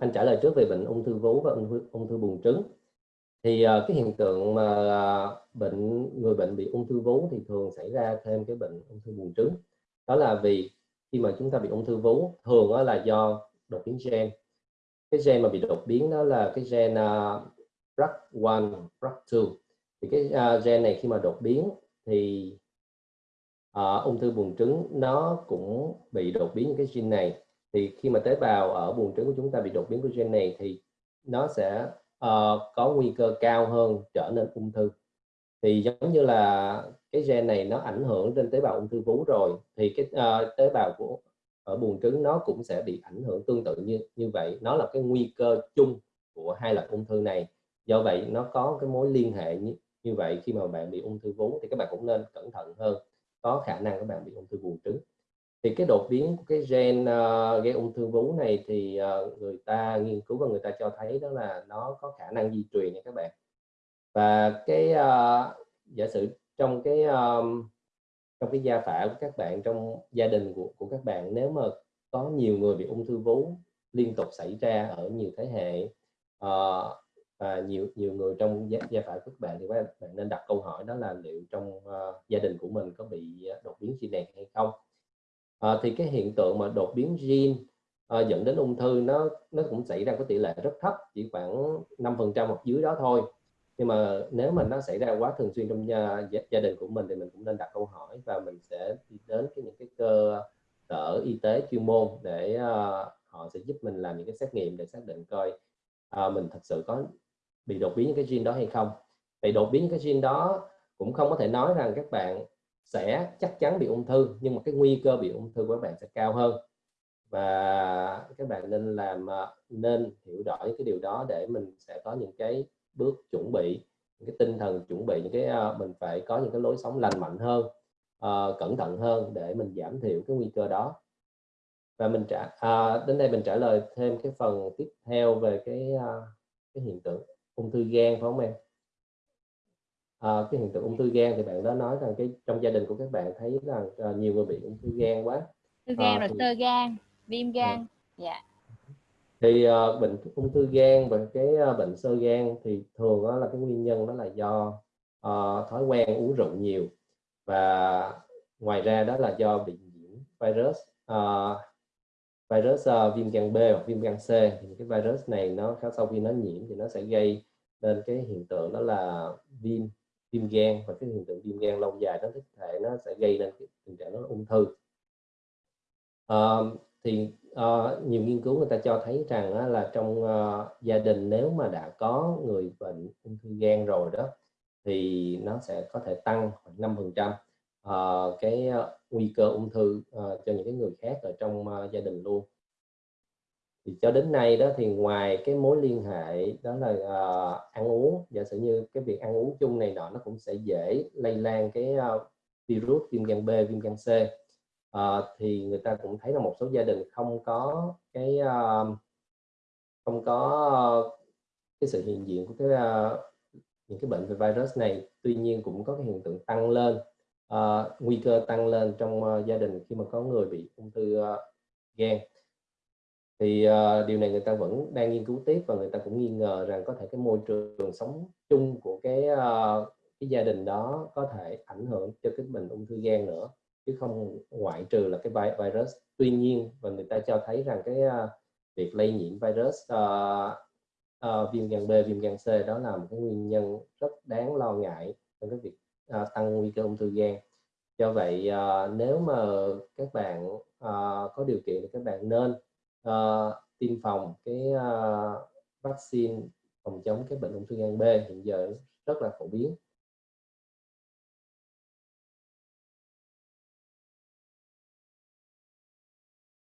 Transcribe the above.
anh trả lời trước về bệnh ung thư vú và ung thư, ung thư buồng trứng. Thì uh, cái hiện tượng mà uh, bệnh người bệnh bị ung thư vú thì thường xảy ra thêm cái bệnh ung thư buồng trứng. Đó là vì khi mà chúng ta bị ung thư vú thường đó là do đột biến gen. Cái gen mà bị đột biến đó là cái gen uh, BRCA1, BRCA2 thì cái uh, gen này khi mà đột biến thì uh, ung thư buồng trứng nó cũng bị đột biến những cái gen này thì khi mà tế bào ở buồng trứng của chúng ta bị đột biến của gen này thì nó sẽ uh, có nguy cơ cao hơn trở nên ung thư. Thì giống như là cái gen này nó ảnh hưởng trên tế bào ung thư vú rồi thì cái uh, tế bào của ở buồng trứng nó cũng sẽ bị ảnh hưởng tương tự như như vậy. Nó là cái nguy cơ chung của hai loại ung thư này. Do vậy nó có cái mối liên hệ như, như vậy khi mà bạn bị ung thư vú thì các bạn cũng nên cẩn thận hơn. Có khả năng các bạn bị ung thư buồng trứng thì cái đột biến của cái gen uh, gây ung thư vú này thì uh, người ta nghiên cứu và người ta cho thấy đó là nó có khả năng di truyền nha các bạn. Và cái uh, giả sử trong cái um, trong cái gia phả của các bạn trong gia đình của, của các bạn nếu mà có nhiều người bị ung thư vú liên tục xảy ra ở nhiều thế hệ uh, và nhiều nhiều người trong gia, gia phả của các bạn thì các bạn nên đặt câu hỏi đó là liệu trong uh, gia đình của mình có bị đột biến gen này hay không? À, thì cái hiện tượng mà đột biến gen à, ờ, dẫn đến ung thư nó nó cũng xảy ra có tỷ lệ rất thấp chỉ khoảng 5% hoặc dưới đó thôi. Nhưng mà nếu mà nó xảy ra quá thường xuyên trong gia, gia đình của mình thì mình cũng nên đặt câu hỏi và mình sẽ đi đến cái những cái cơ sở y tế chuyên môn để uh, họ sẽ giúp mình làm những cái xét nghiệm để xác định coi uh, mình thật sự có bị đột biến những cái gene đó hay không. Vậy đột biến những cái gene đó cũng không có thể nói rằng các bạn sẽ chắc chắn bị ung thư nhưng mà cái nguy cơ bị ung thư của các bạn sẽ cao hơn. Và các bạn nên làm à, nên hiểu rõ những cái điều đó để mình sẽ có những cái bước chuẩn bị những cái tinh thần chuẩn bị những cái à, mình phải có những cái lối sống lành mạnh hơn uh, cẩn thận hơn để mình giảm thiểu cái nguy cơ đó. Và mình trả à, đến đây mình trả lời thêm cái phần tiếp theo về cái uh, cái hiện tượng ung thư gan phải không em? À, cái hiện tượng ung thư gan thì bạn đó nói rằng cái trong gia đình của các bạn thấy rằng uh, nhiều người bị ung thư gan quá. Ung thư gan à, rồi thì... sơ gan viêm gan dạ. Yeah thì uh, bệnh ung thư gan và cái uh, bệnh sơ gan thì thường đó là cái nguyên nhân đó là do uh, thói quen uống rượu nhiều và ngoài ra đó là do bị nhiễm virus uh, virus uh, viêm gan B hoặc viêm gan C. Thì cái virus này nó sau khi nó nhiễm thì nó sẽ gây nên cái hiện tượng đó là viêm viêm gan và cái hiện tượng viêm gan lâu dài nó thể nó sẽ gây nên cái tình trạng nó ung thư. À, thì uh, nhiều nghiên cứu người ta cho thấy rằng uh, là trong uh, gia đình nếu mà đã có người bệnh ung thư gan rồi đó thì nó sẽ có thể tăng khoảng 5 phần trăm uh, cái uh, nguy cơ ung thư uh, cho những cái người khác ở trong uh, gia đình luôn thì cho đến nay đó thì ngoài cái mối liên hệ đó là uh, ăn uống giả sử như cái việc ăn uống chung này nọ nó cũng sẽ dễ lây lan cái uh, virus viêm gan B viêm gan C. Uh, thì người ta cũng thấy là một số gia đình không có cái uh, không có cái sự hiện diện của cái uh, những cái bệnh về virus này. Tuy nhiên cũng có cái hiện tượng tăng lên uh, nguy cơ tăng lên trong uh, gia đình khi mà có người bị ung thư uh, gan thì uh, điều này người ta vẫn đang nghiên cứu tiếp và người ta cũng nghi ngờ rằng có thể cái môi trường sống chung của cái uh, cái gia đình đó có thể ảnh hưởng cho cái bệnh ung thư gan nữa chứ không ngoại trừ là cái virus. Tuy nhiên và người ta cho thấy rằng cái uh, việc lây nhiễm virus uh, uh, viêm gan B viêm gan C đó là một cái nguyên nhân rất đáng lo ngại trong cái việc uh, tăng nguy cơ ung thư gan. Do vậy uh, nếu mà các bạn uh, có điều kiện thì các bạn nên uh, tiêm phòng cái uh, vaccine phòng chống cái bệnh ung thư gan B hiện giờ rất là phổ biến.